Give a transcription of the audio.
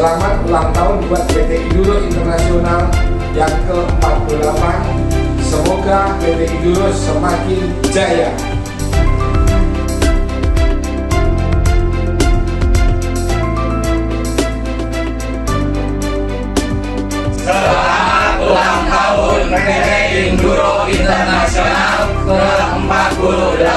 Selamat ulang tahun buat PT Induro Internasional yang ke-48. Semoga PT Induro semakin jaya. Selamat ulang tahun PT Induro Internasional ke-48.